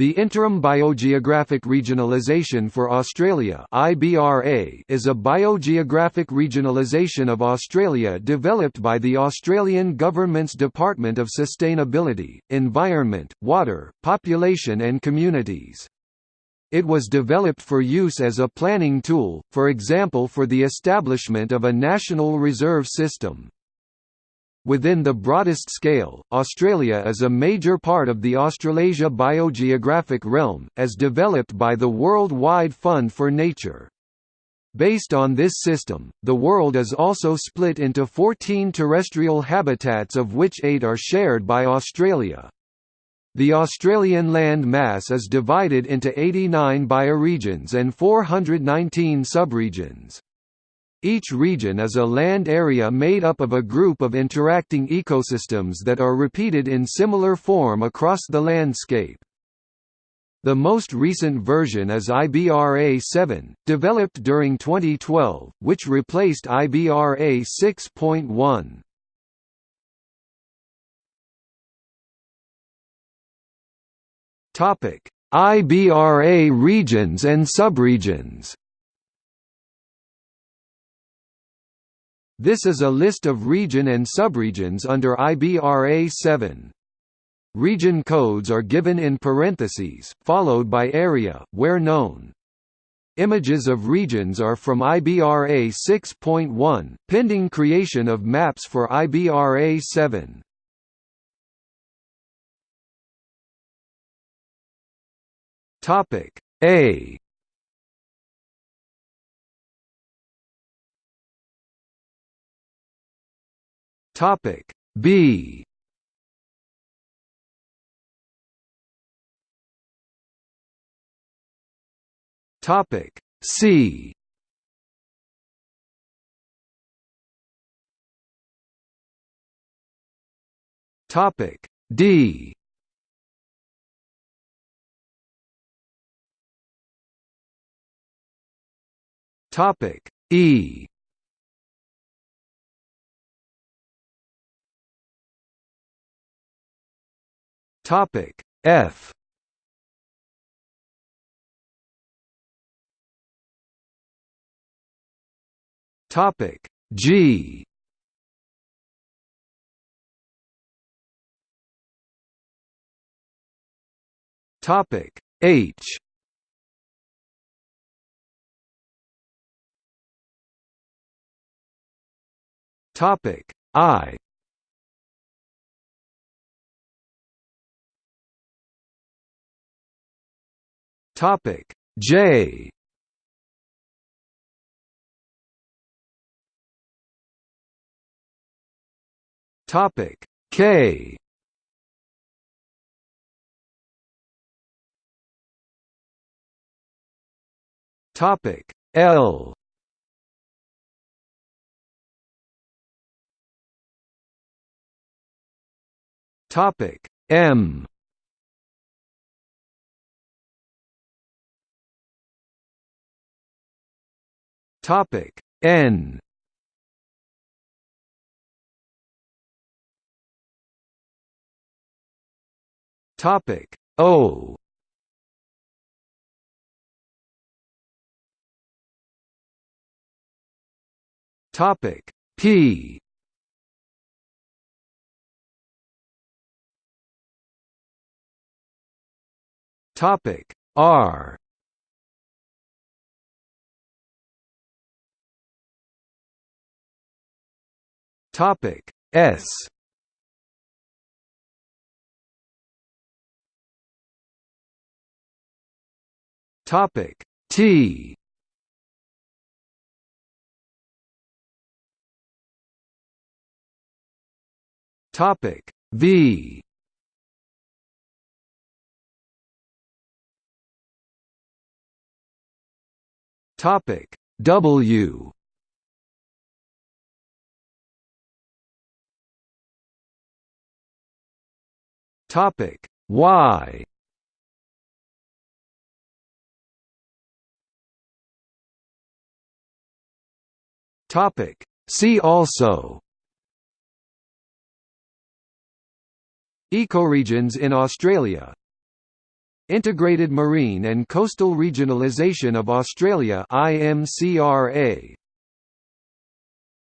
The Interim Biogeographic Regionalisation for Australia is a biogeographic regionalisation of Australia developed by the Australian Government's Department of Sustainability, Environment, Water, Population and Communities. It was developed for use as a planning tool, for example for the establishment of a national reserve system. Within the broadest scale, Australia is a major part of the Australasia biogeographic realm, as developed by the World Wide Fund for Nature. Based on this system, the world is also split into 14 terrestrial habitats of which eight are shared by Australia. The Australian land mass is divided into 89 bioregions and 419 subregions. Each region is a land area made up of a group of interacting ecosystems that are repeated in similar form across the landscape. The most recent version is IBRA 7, developed during 2012, which replaced IBRA 6.1. Topic: IBRA regions and subregions. This is a list of region and subregions under IBRA 7. Region codes are given in parentheses, followed by area, where known. Images of regions are from IBRA 6.1, pending creation of maps for IBRA 7. Topic A Topic B. Topic C. Topic D. Topic E Topic F. Topic G. Topic H. Topic I Topic. J. Topic. K. Topic. L. Topic. M Topic N. Topic O. Topic P. Topic R Topic S. Topic T. Topic V. Topic W Topic. Y Topic. See also. Ecoregions in Australia. Integrated Marine and Coastal Regionalisation of Australia IMCRA